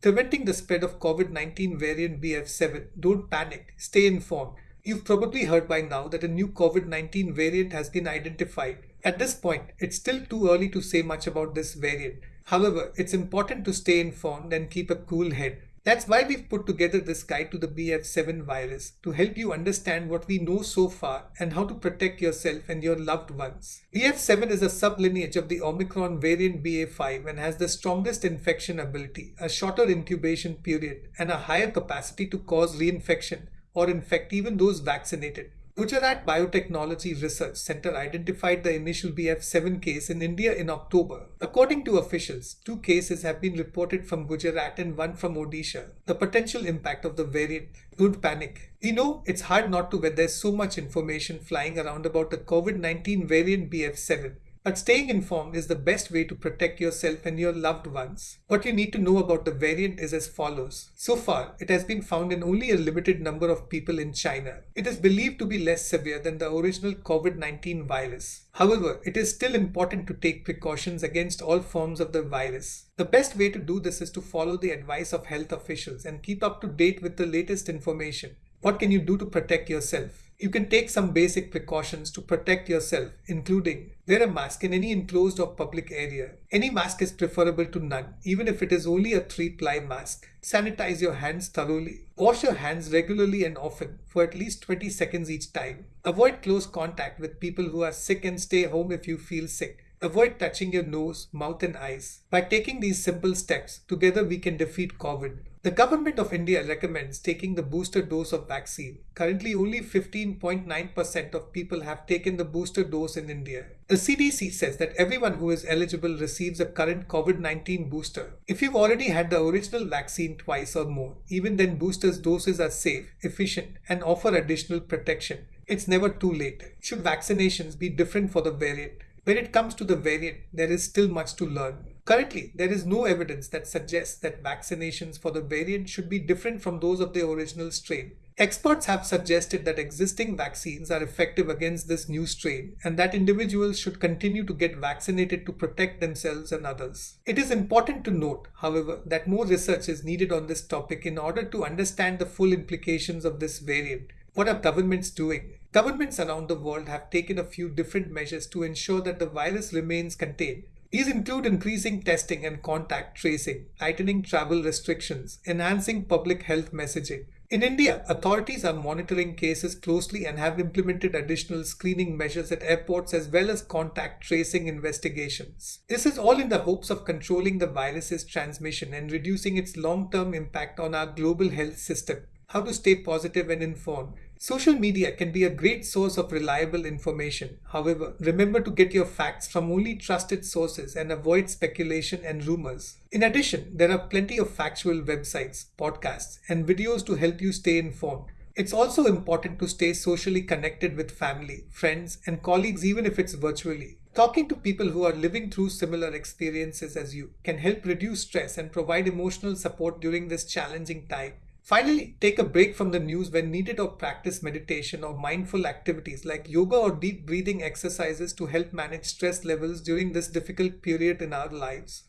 Preventing the spread of COVID 19 variant BF7, don't panic, stay informed. You've probably heard by now that a new COVID 19 variant has been identified. At this point, it's still too early to say much about this variant. However, it's important to stay informed and keep a cool head. That's why we've put together this guide to the BF7 virus to help you understand what we know so far and how to protect yourself and your loved ones. BF7 is a sublineage of the Omicron variant BA5 and has the strongest infection ability, a shorter incubation period, and a higher capacity to cause reinfection or infect even those vaccinated. Gujarat Biotechnology Research Center identified the initial BF7 case in India in October. According to officials, two cases have been reported from Gujarat and one from Odisha. The potential impact of the variant, don't panic. You know it's hard not to when there's so much information flying around about the COVID 19 variant BF7. But staying informed is the best way to protect yourself and your loved ones. What you need to know about the variant is as follows. So far, it has been found in only a limited number of people in China. It is believed to be less severe than the original COVID 19 virus. However, it is still important to take precautions against all forms of the virus. The best way to do this is to follow the advice of health officials and keep up to date with the latest information. What can you do to protect yourself? You can take some basic precautions to protect yourself, including wear a mask in any enclosed or public area. Any mask is preferable to none, even if it is only a three ply mask. Sanitize your hands thoroughly. Wash your hands regularly and often for at least 20 seconds each time. Avoid close contact with people who are sick and stay home if you feel sick. Avoid touching your nose, mouth, and eyes. By taking these simple steps, together we can defeat COVID. The government of India recommends taking the booster dose of vaccine. Currently, only 15.9% of people have taken the booster dose in India. The CDC says that everyone who is eligible receives a current COVID 19 booster. If you've already had the original vaccine twice or more, even then boosters doses are safe, efficient, and offer additional protection. It's never too late. Should vaccinations be different for the variant? When it comes to the variant, there is still much to learn. Currently, there is no evidence that suggests that vaccinations for the variant should be different from those of the original strain. Experts have suggested that existing vaccines are effective against this new strain and that individuals should continue to get vaccinated to protect themselves and others. It is important to note, however, that more research is needed on this topic in order to understand the full implications of this variant. What are governments doing? Governments around the world have taken a few different measures to ensure that the virus remains contained. These include increasing testing and contact tracing, tightening travel restrictions, enhancing public health messaging. In India, authorities are monitoring cases closely and have implemented additional screening measures at airports as well as contact tracing investigations. This is all in the hopes of controlling the virus's transmission and reducing its long term impact on our global health system. How to stay positive and informed. Social media can be a great source of reliable information. However, remember to get your facts from only trusted sources and avoid speculation and rumors. In addition, there are plenty of factual websites, podcasts, and videos to help you stay informed. It's also important to stay socially connected with family, friends, and colleagues, even if it's virtually. Talking to people who are living through similar experiences as you can help reduce stress and provide emotional support during this challenging time. Finally, take a break from the news when needed or practice meditation or mindful activities like yoga or deep breathing exercises to help manage stress levels during this difficult period in our lives.